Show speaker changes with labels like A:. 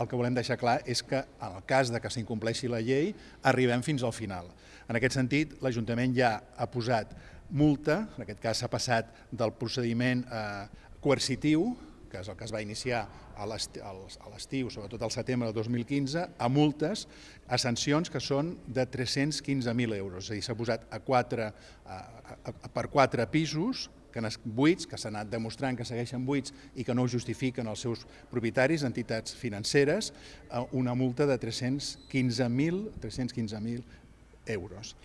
A: el que volem deixar clar és que en el cas de que s'incompleixi la llei arribem fins al final. En aquest sentit, l'Ajuntament ja ha posat multa, en aquest cas s'ha passat del procediment eh, coercitiu, que és el que es va iniciar a l'estiu, sobretot al setembre del 2015, a multes, a sancions que són de 315.000 euros. És a dir, s'ha posat a quatre, a, a, a, per quatre pisos que buits, que s'han anat demostrant que segueixen buits i que no justifiquen els seus propietaris, entitats financeres, una multa de 315.000 315 euros.